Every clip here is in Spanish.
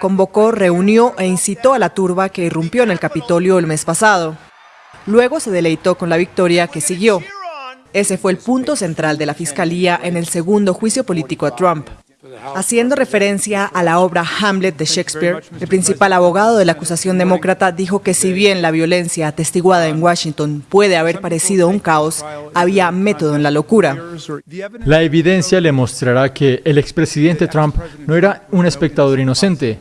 Convocó, reunió e incitó a la turba que irrumpió en el Capitolio el mes pasado. Luego se deleitó con la victoria que siguió. Ese fue el punto central de la Fiscalía en el segundo juicio político a Trump. Haciendo referencia a la obra Hamlet de Shakespeare, el principal abogado de la acusación demócrata dijo que si bien la violencia atestiguada en Washington puede haber parecido un caos, había método en la locura. La evidencia le mostrará que el expresidente Trump no era un espectador inocente.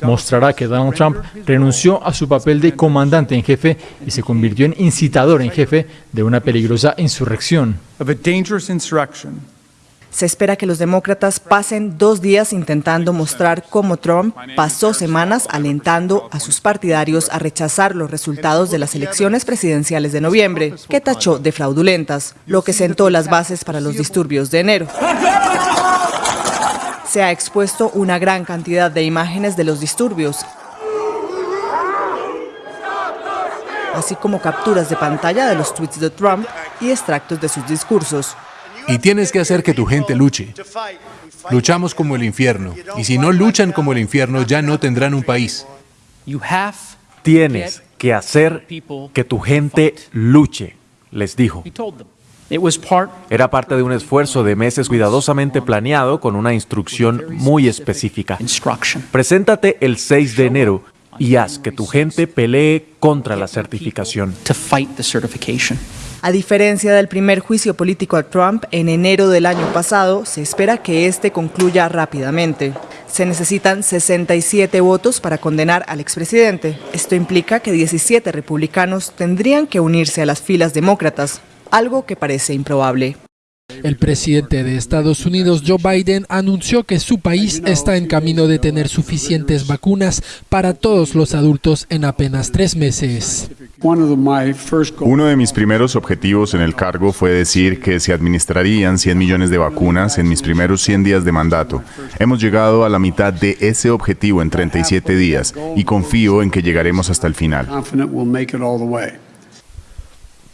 Mostrará que Donald Trump renunció a su papel de comandante en jefe y se convirtió en incitador en jefe de una peligrosa insurrección. Se espera que los demócratas pasen dos días intentando mostrar cómo Trump pasó semanas alentando a sus partidarios a rechazar los resultados de las elecciones presidenciales de noviembre, que tachó de fraudulentas, lo que sentó las bases para los disturbios de enero. Se ha expuesto una gran cantidad de imágenes de los disturbios, así como capturas de pantalla de los tweets de Trump y extractos de sus discursos. Y tienes que hacer que tu gente luche. Luchamos como el infierno. Y si no luchan como el infierno, ya no tendrán un país. Tienes que hacer que tu gente luche, les dijo. Era parte de un esfuerzo de meses cuidadosamente planeado con una instrucción muy específica. Preséntate el 6 de enero y haz que tu gente pelee contra la certificación. A diferencia del primer juicio político a Trump en enero del año pasado, se espera que este concluya rápidamente. Se necesitan 67 votos para condenar al expresidente. Esto implica que 17 republicanos tendrían que unirse a las filas demócratas, algo que parece improbable. El presidente de Estados Unidos, Joe Biden, anunció que su país está en camino de tener suficientes vacunas para todos los adultos en apenas tres meses. Uno de mis primeros objetivos en el cargo fue decir que se administrarían 100 millones de vacunas en mis primeros 100 días de mandato. Hemos llegado a la mitad de ese objetivo en 37 días y confío en que llegaremos hasta el final.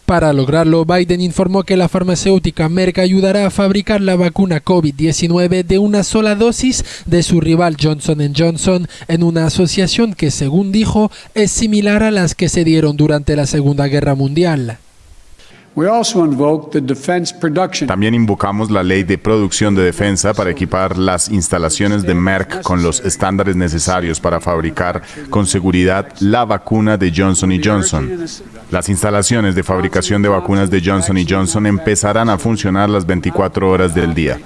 Para lograrlo, Biden informó que la farmacéutica Merck ayudará a fabricar la vacuna COVID-19 de una sola dosis de su rival Johnson Johnson en una asociación que, según dijo, es similar a las que se dieron durante la Segunda Guerra Mundial. También invocamos la ley de producción de defensa para equipar las instalaciones de Merck con los estándares necesarios para fabricar con seguridad la vacuna de Johnson Johnson. Las instalaciones de fabricación de vacunas de Johnson Johnson empezarán a funcionar las 24 horas del día.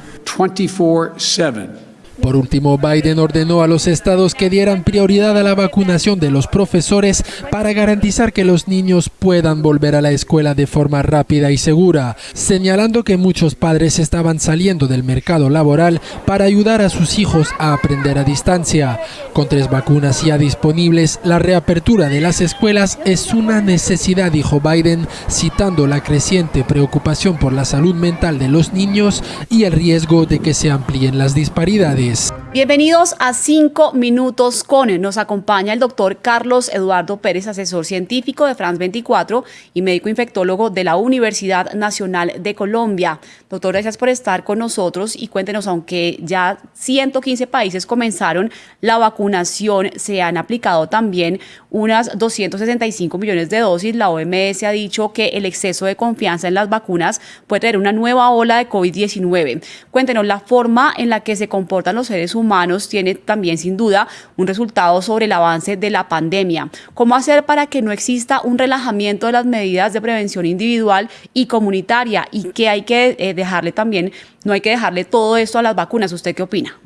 Por último, Biden ordenó a los estados que dieran prioridad a la vacunación de los profesores para garantizar que los niños puedan volver a la escuela de forma rápida y segura, señalando que muchos padres estaban saliendo del mercado laboral para ayudar a sus hijos a aprender a distancia. Con tres vacunas ya disponibles, la reapertura de las escuelas es una necesidad, dijo Biden, citando la creciente preocupación por la salud mental de los niños y el riesgo de que se amplíen las disparidades. Paris. Bienvenidos a 5 Minutos con. Nos acompaña el doctor Carlos Eduardo Pérez, asesor científico de France 24 y médico infectólogo de la Universidad Nacional de Colombia. Doctor, gracias por estar con nosotros y cuéntenos, aunque ya 115 países comenzaron la vacunación, se han aplicado también unas 265 millones de dosis. La OMS ha dicho que el exceso de confianza en las vacunas puede tener una nueva ola de COVID-19. Cuéntenos la forma en la que se comportan los seres humanos tiene también sin duda un resultado sobre el avance de la pandemia. ¿Cómo hacer para que no exista un relajamiento de las medidas de prevención individual y comunitaria y que hay que eh, dejarle también, no hay que dejarle todo esto a las vacunas? ¿Usted qué opina?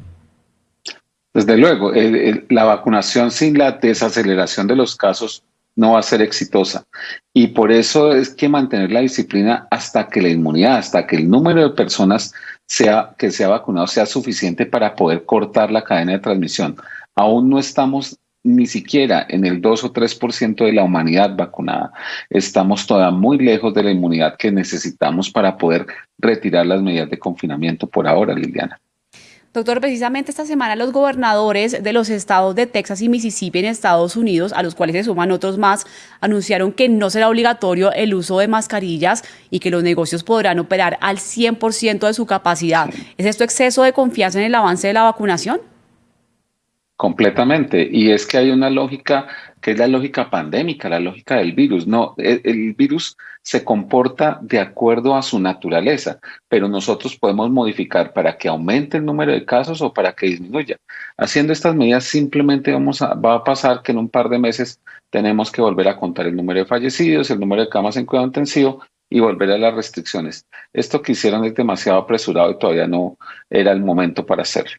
Desde luego, la vacunación sin la desaceleración de los casos no va a ser exitosa. Y por eso es que mantener la disciplina hasta que la inmunidad, hasta que el número de personas sea, que sea vacunado sea suficiente para poder cortar la cadena de transmisión. Aún no estamos ni siquiera en el 2 o 3% de la humanidad vacunada. Estamos todavía muy lejos de la inmunidad que necesitamos para poder retirar las medidas de confinamiento por ahora, Liliana. Doctor, precisamente esta semana los gobernadores de los estados de Texas y Mississippi en Estados Unidos, a los cuales se suman otros más, anunciaron que no será obligatorio el uso de mascarillas y que los negocios podrán operar al 100% de su capacidad. ¿Es esto exceso de confianza en el avance de la vacunación? Completamente. Y es que hay una lógica que es la lógica pandémica, la lógica del virus. No, el, virus se comporta de acuerdo a su naturaleza, pero nosotros podemos modificar para que aumente el número de casos o para que disminuya. Haciendo estas medidas simplemente vamos a, va a pasar que en un par de meses tenemos que volver a contar el número de fallecidos, el número de camas en cuidado intensivo y volver a las restricciones. Esto que hicieron es demasiado apresurado y todavía no era el momento para hacerlo.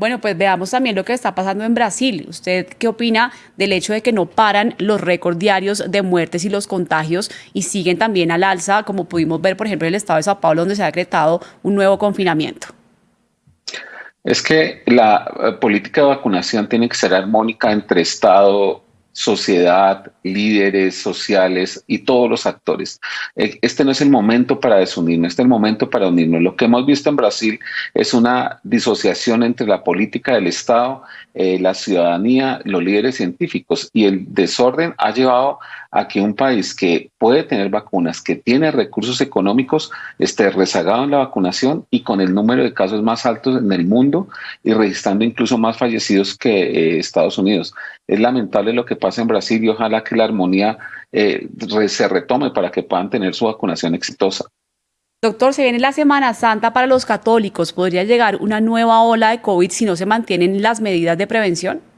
Bueno, pues veamos también lo que está pasando en Brasil. ¿Usted qué opina del hecho de que no paran los récords diarios de muertes y los contagios y siguen también al alza, como pudimos ver, por ejemplo, en el estado de Sao Paulo, donde se ha decretado un nuevo confinamiento? Es que la eh, política de vacunación tiene que ser armónica entre Estado, sociedad, líderes sociales y todos los actores. Eh, este no es el momento para desunirnos, este es el momento para unirnos. Lo que hemos visto en Brasil es una disociación entre la política del Estado, eh, la ciudadanía, los líderes científicos y el desorden ha llevado a que un país que puede tener vacunas, que tiene recursos económicos, esté rezagado en la vacunación y con el número de casos más altos en el mundo y registrando incluso más fallecidos que eh, Estados Unidos. Es lamentable lo que pasa en Brasil y ojalá que la armonía eh, se retome para que puedan tener su vacunación exitosa. Doctor, se viene la Semana Santa para los católicos. ¿Podría llegar una nueva ola de COVID si no se mantienen las medidas de prevención?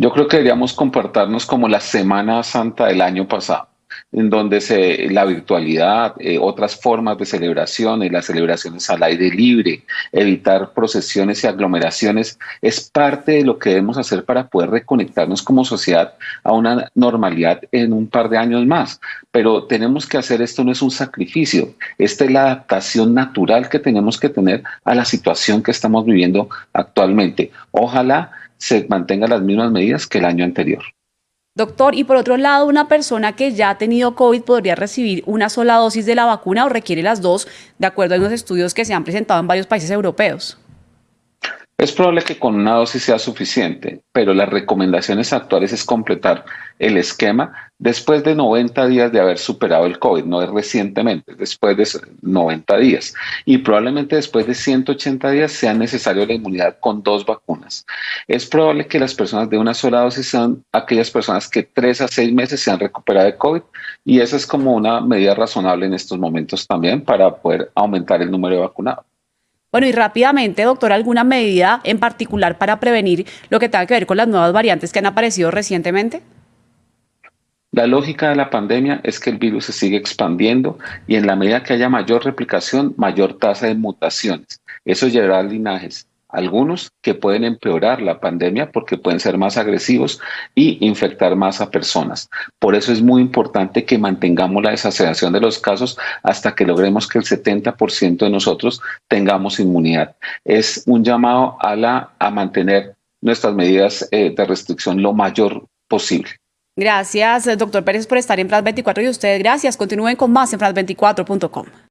Yo creo que deberíamos comportarnos como la Semana Santa del año pasado, en donde se, la virtualidad, eh, otras formas de celebraciones, las celebraciones al aire libre, evitar procesiones y aglomeraciones, es parte de lo que debemos hacer para poder reconectarnos como sociedad a una normalidad en un par de años más. Pero tenemos que hacer esto, no es un sacrificio, esta es la adaptación natural que tenemos que tener a la situación que estamos viviendo actualmente. Ojalá se mantengan las mismas medidas que el año anterior. Doctor, y por otro lado, una persona que ya ha tenido COVID podría recibir una sola dosis de la vacuna o requiere las dos, de acuerdo a los estudios que se han presentado en varios países europeos. Es probable que con una dosis sea suficiente, pero las recomendaciones actuales es completar el esquema después de 90 días de haber superado el COVID, no es recientemente, después de 90 días. Y probablemente después de 180 días sea necesario la inmunidad con dos vacunas. Es probable que las personas de una sola dosis sean aquellas personas que tres a seis meses se han recuperado de COVID y esa es como una medida razonable en estos momentos también para poder aumentar el número de vacunados. Bueno, y rápidamente, doctor, ¿alguna medida en particular para prevenir lo que tenga que ver con las nuevas variantes que han aparecido recientemente? La lógica de la pandemia es que el virus se sigue expandiendo y en la medida que haya mayor replicación, mayor tasa de mutaciones. Eso llevará a linajes algunos que pueden empeorar la pandemia porque pueden ser más agresivos y infectar más a personas. Por eso es muy importante que mantengamos la desaceleración de los casos hasta que logremos que el 70% de nosotros tengamos inmunidad. Es un llamado a, la, a mantener nuestras medidas eh, de restricción lo mayor posible. Gracias, doctor Pérez, por estar en France 24 y ustedes gracias. Continúen con más en France24.com.